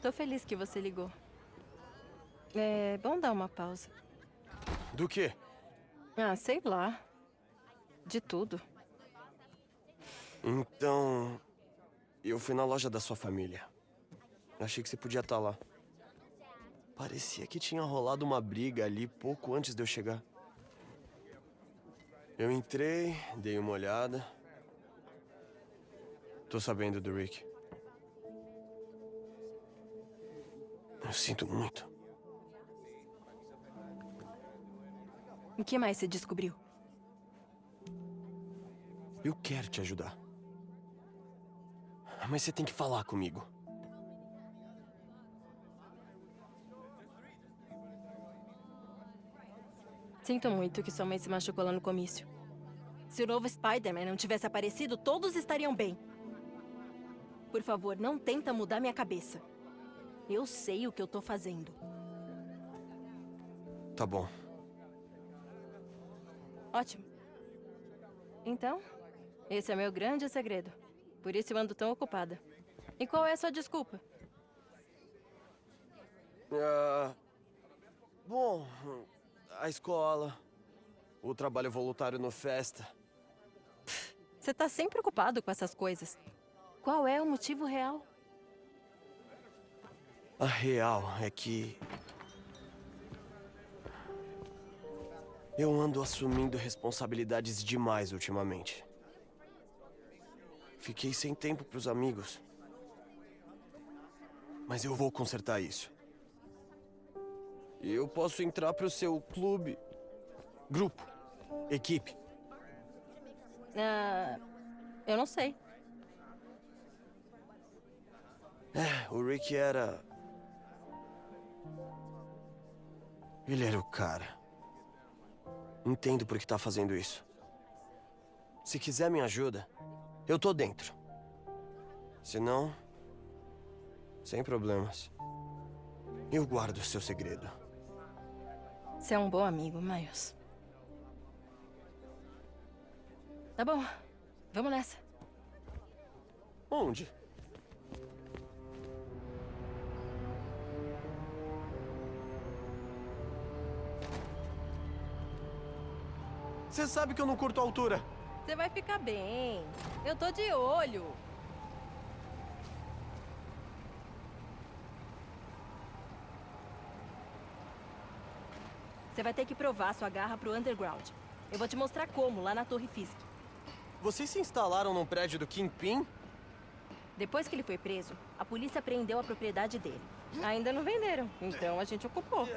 tô feliz que você ligou. É bom dar uma pausa. Do quê? Ah, sei lá. De tudo. Então... Eu fui na loja da sua família. Achei que você podia estar lá. Parecia que tinha rolado uma briga ali pouco antes de eu chegar. Eu entrei, dei uma olhada. Tô sabendo do Rick. Eu sinto muito. O que mais você descobriu? Eu quero te ajudar. Mas você tem que falar comigo. Sinto muito que sua mãe se machucou lá no comício. Se o novo Spider-Man não tivesse aparecido, todos estariam bem. Por favor, não tenta mudar minha cabeça. Eu sei o que eu tô fazendo. Tá bom. Ótimo. Então, esse é meu grande segredo. Por isso eu ando tão ocupada. E qual é a sua desculpa? Ah, bom, a escola, o trabalho voluntário no Festa. Você tá sempre ocupado com essas coisas. Qual é o motivo real? A real é que... Eu ando assumindo responsabilidades demais ultimamente. Fiquei sem tempo pros amigos. Mas eu vou consertar isso. E eu posso entrar pro seu clube. Grupo. Equipe. Ah, eu não sei. É, o Rick era... Ele era o cara. Entendo por que tá fazendo isso. Se quiser minha ajuda, eu tô dentro. Se não... Sem problemas. Eu guardo o seu segredo. Você é um bom amigo, Miles. Tá bom. Vamos nessa. Onde? Você sabe que eu não curto altura. Você vai ficar bem. Eu tô de olho. Você vai ter que provar sua garra pro Underground. Eu vou te mostrar como, lá na Torre Fisk. Vocês se instalaram num prédio do Kingpin? Depois que ele foi preso, a polícia prendeu a propriedade dele. Ainda não venderam, então a gente ocupou.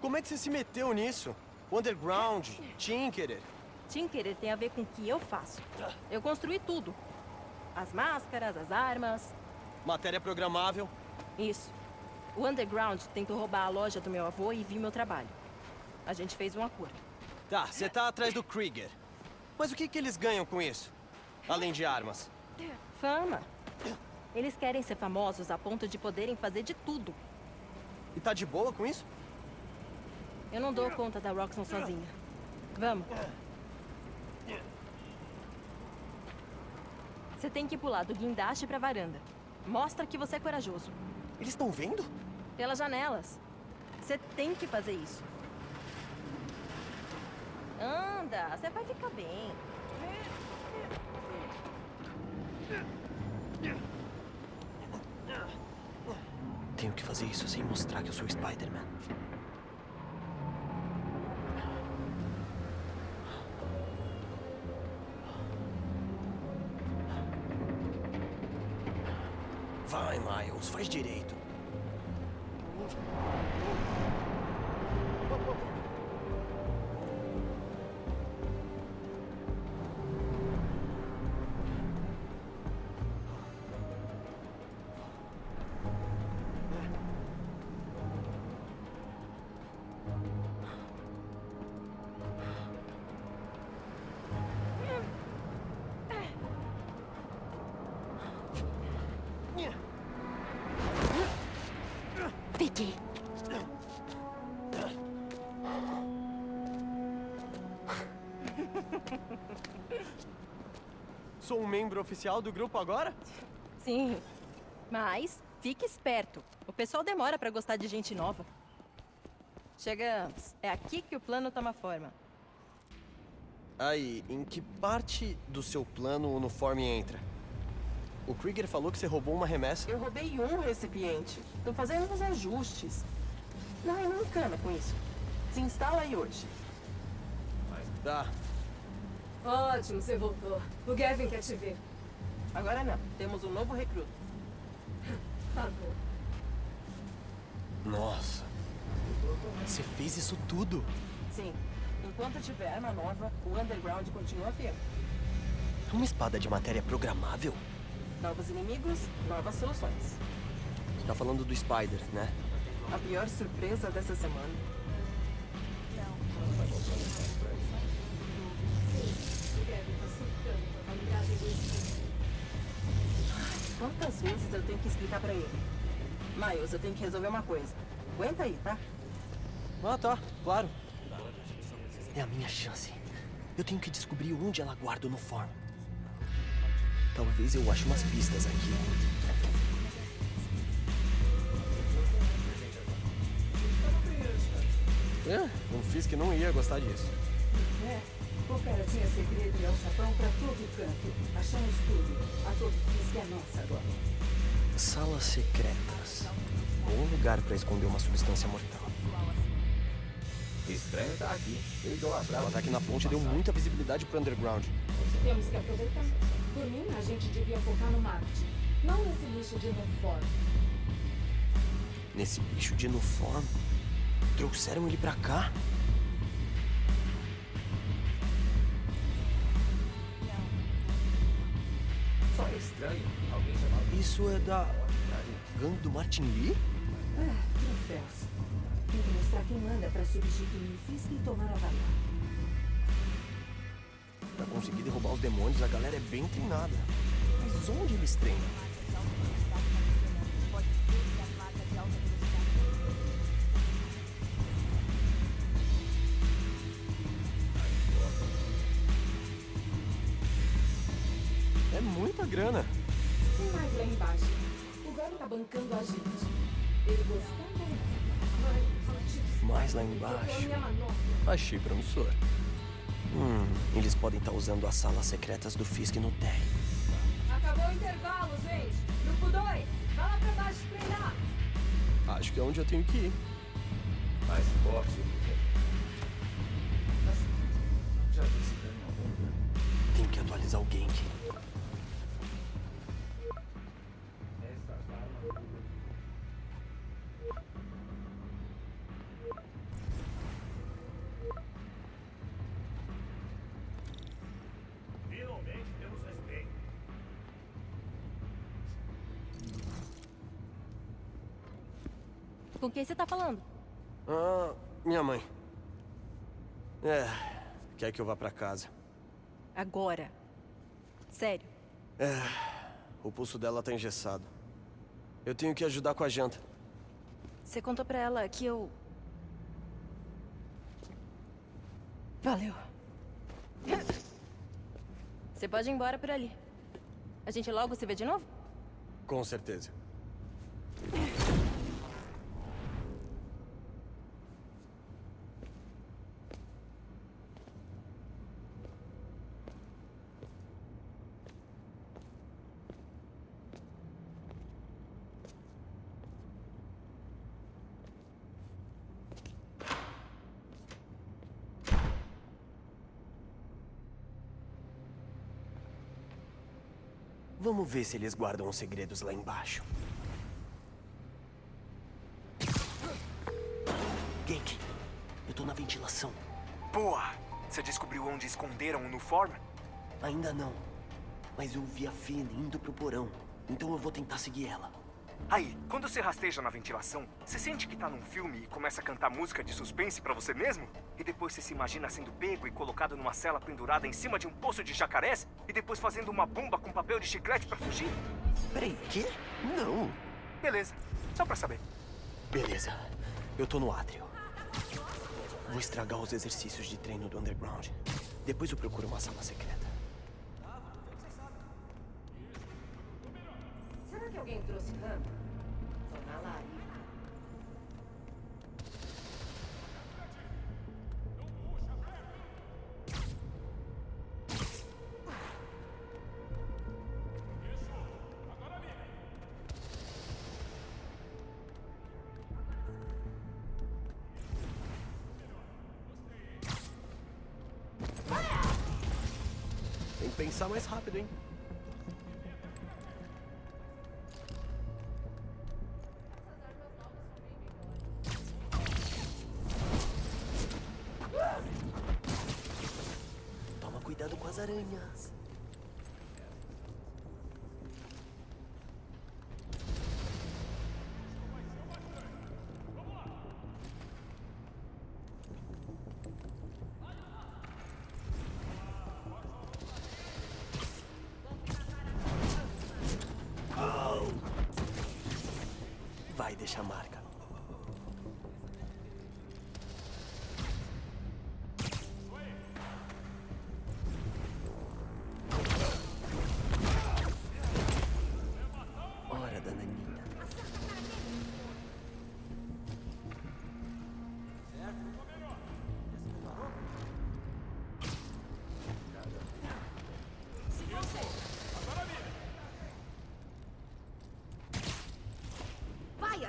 Como é que você se meteu nisso? Underground, Tinkerer. Tinkerer tem a ver com o que eu faço. Eu construí tudo. As máscaras, as armas. Matéria programável. Isso. O Underground tentou roubar a loja do meu avô e viu meu trabalho. A gente fez um acordo. Tá, você tá atrás do Krieger. Mas o que, que eles ganham com isso? Além de armas. Fama. Eles querem ser famosos a ponto de poderem fazer de tudo. E tá de boa com isso? Eu não dou conta da Roxxon sozinha. Vamos. Você tem que pular do guindaste pra varanda. Mostra que você é corajoso. Eles estão vendo? Pelas janelas. Você tem que fazer isso. Anda, você vai ficar bem. Tenho que fazer isso sem mostrar que eu sou Spider-Man. Miles, faz direito. Sou um membro oficial do grupo agora? Sim. Mas Fique esperto. O pessoal demora pra gostar de gente nova. Chegamos. É aqui que o plano toma forma. Aí, em que parte do seu plano o uniforme entra? O Krieger falou que você roubou uma remessa. Eu roubei um recipiente. Tô fazendo uns ajustes. Não, não encana com isso. Se instala aí hoje. Tá. Ótimo, você voltou. O Gavin quer te ver. Agora não. Temos um novo recruta. Tá bom. Nossa. Você fez isso tudo? Sim. Enquanto tiver arma nova, o Underground continua fiel. Uma espada de matéria programável? Novos inimigos, novas soluções. Você tá falando do Spider, né? A pior surpresa dessa semana. Miles, eu tenho que resolver uma coisa. Aguenta aí, tá? Ah, tá. Claro. É a minha chance. Eu tenho que descobrir onde ela guarda o uniforme. Talvez eu ache umas pistas aqui. É, eu fiz que não ia gostar disso. É, o cara tinha segredo e alçapão pra todo canto. Achamos tudo. A todo diz que é nossa agora. Salas secretas. Bom lugar pra esconder uma substância mortal. Estranho tá aqui. O ataque na ponte deu muita visibilidade pro underground. Temos que aproveitar. Por mim, a gente devia focar no marketing. Não nesse lixo de uniforme. Nesse bicho de uniforme. Trouxeram ele pra cá? Isso é da. gangue do Martin Lee? Ah, troféus. Tem que mostrar quem manda pra substituir o Fisk e tomar a vaga. Pra conseguir derrubar os demônios, a galera é bem treinada. Mas onde eles treinam? Muita grana. Tem mais lá embaixo. O velho tá bancando a gente. Ele Mais lá embaixo. Achei promissor. Hum, eles podem estar usando as salas secretas do Fisk no térreo. Acabou o intervalo, gente. Grupo 2, vai lá pra baixo treinar. Acho que é onde eu tenho que ir. Mais forte. Tem que atualizar o Com quem você tá falando? Ah, minha mãe. É, quer que eu vá pra casa. Agora. Sério. O pulso dela tá engessado. Eu tenho que ajudar com a janta. Você contou pra ela que eu. Valeu. Você pode ir embora por ali. A gente logo se vê de novo? Com certeza. Vamos ver se eles guardam os segredos lá embaixo. Genk, eu tô na ventilação. Boa! Você descobriu onde esconderam o uniforme? Ainda não. Mas eu vi a Finn indo pro porão. Então eu vou tentar seguir ela. Aí, quando você rasteja na ventilação, você sente que tá num filme e começa a cantar música de suspense pra você mesmo? E depois você se imagina sendo pego e colocado numa cela pendurada em cima de um poço de jacarés? E depois fazendo uma bomba com papel de chiclete pra fugir? Peraí, quê? Não. Beleza, só pra saber. Beleza. Eu tô no átrio. Vou estragar os exercícios de treino do underground. Depois eu procuro uma sala secreta. Será que alguém trouxe ramo? na larica. Tem que pensar mais rápido, hein? Vai deixar marca.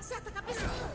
Acerta a cabeça!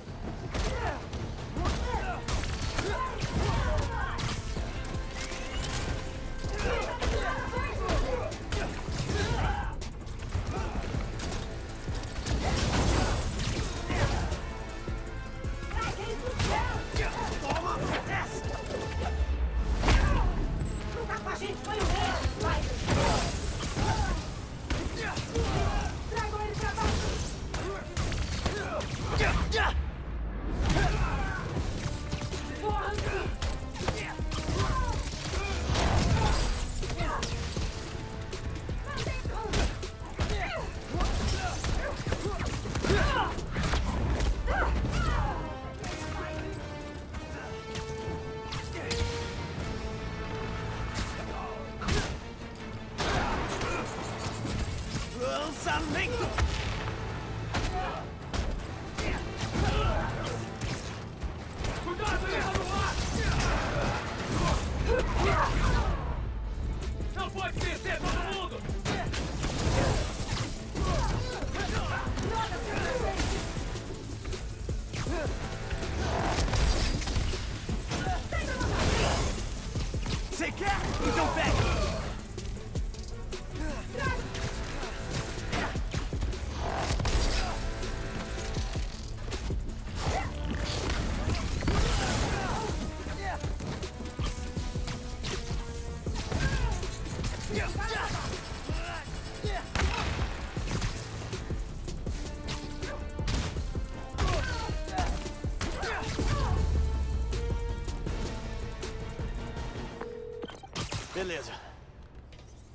Beleza.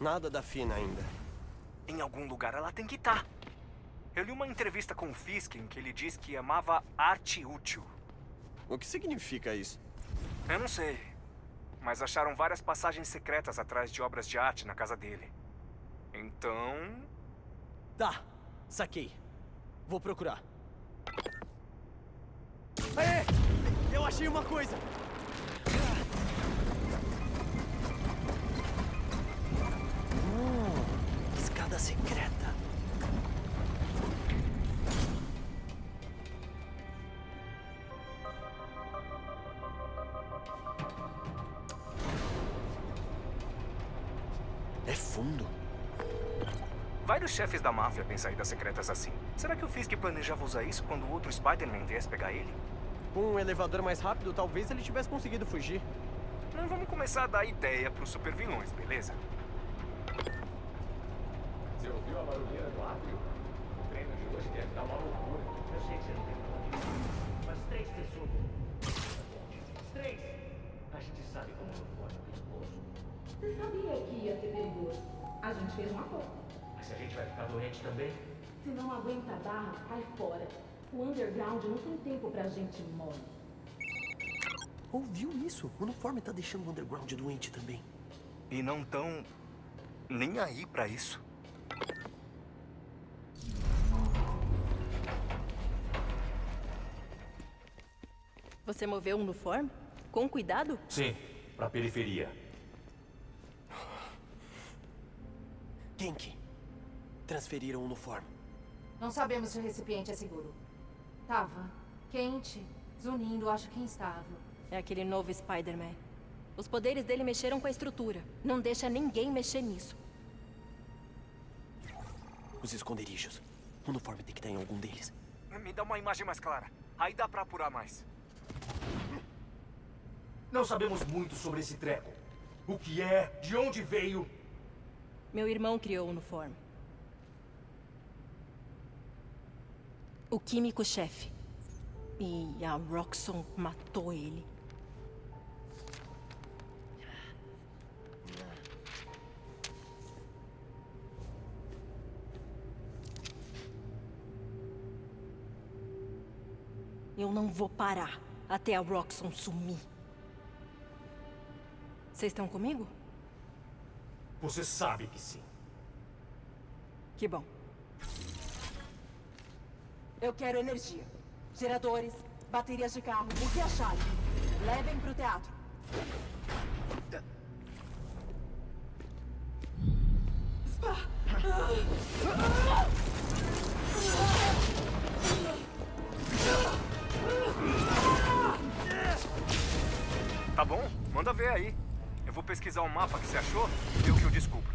Nada da Fina ainda. Em algum lugar ela tem que estar. Eu li uma entrevista com o Fisk em que ele diz que amava arte útil. O que significa isso? Eu não sei. Mas acharam várias passagens secretas atrás de obras de arte na casa dele. Então. Tá, saquei. Vou procurar. Aê! Eu achei uma coisa! Escada secreta. É fundo. Vários chefes da máfia têm saídas secretas assim. Será que o Fisk planejava usar isso quando o outro Spider-Man viesse pegar ele? Com um elevador mais rápido, talvez ele tivesse conseguido fugir. Não vamos começar a dar ideia pros supervilões, beleza? Você ouviu a O treino de hoje deve dar uma loucura. Eu sei que você não tem condição. Mas três pessoas. Três. A gente sabe como eu formo o pescoço. Você sabia que ia ter pendor? A gente fez um acordo. Mas a gente vai ficar doente também? Se não aguenta a barra, cai fora. O underground não tem tempo pra gente mole. Ouviu isso? O uniforme tá deixando o underground doente também. E não tão. nem aí pra isso. Você moveu um no form? Com cuidado? Sim, pra periferia. Genki. Transferiram o uniforme. Não sabemos se o recipiente é seguro. Tava quente, zunindo, acho que instável. É aquele novo Spider-Man. Os poderes dele mexeram com a estrutura. Não deixa ninguém mexer nisso. Os esconderijos. O uniforme tem que estar em algum deles. Me dá uma imagem mais clara. Aí dá pra apurar mais. Não sabemos muito sobre esse treco. O que é, de onde veio. Meu irmão criou o uniforme. O químico-chefe. E a Roxxon matou ele. Eu não vou parar até a Roxxon sumir. Vocês estão comigo? Você sabe que sim. Que bom. Eu quero energia. Geradores, baterias de carro, o que acharem. Levem pro teatro. Tá bom? Manda ver aí. Vou pesquisar o mapa que você achou e o que eu descubro.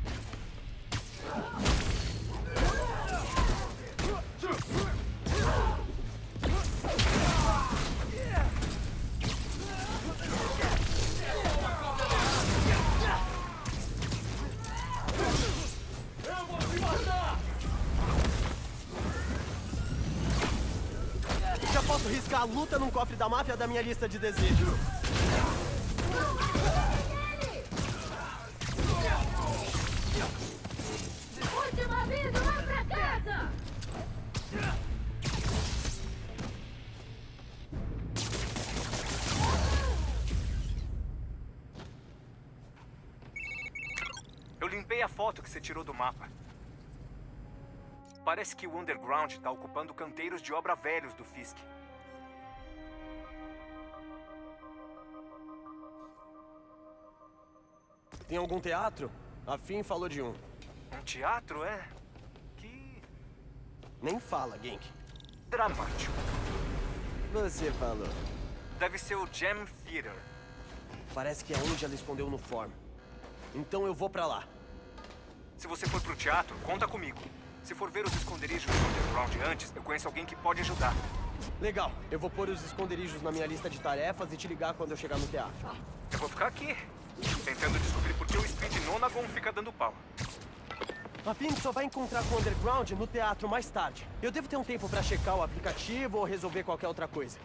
Já posso riscar a luta num cofre da máfia da minha lista de desejos. A foto que você tirou do mapa. Parece que o Underground tá ocupando canteiros de obra velhos do Fisk. Tem algum teatro? A Finn falou de um. Um teatro, é? Que Nem fala, Genk. dramático. Você falou. Deve ser o Jam Theater. Parece que é onde ela escondeu o uniforme. Então eu vou pra lá. Se você for pro teatro, conta comigo. Se for ver os esconderijos do Underground antes, eu conheço alguém que pode ajudar. Legal, eu vou pôr os esconderijos na minha lista de tarefas e te ligar quando eu chegar no teatro. Eu vou ficar aqui, tentando descobrir por que o Speed Nonagon fica dando pau. A Finn só vai encontrar com o Underground no teatro mais tarde. Eu devo ter um tempo pra checar o aplicativo ou resolver qualquer outra coisa.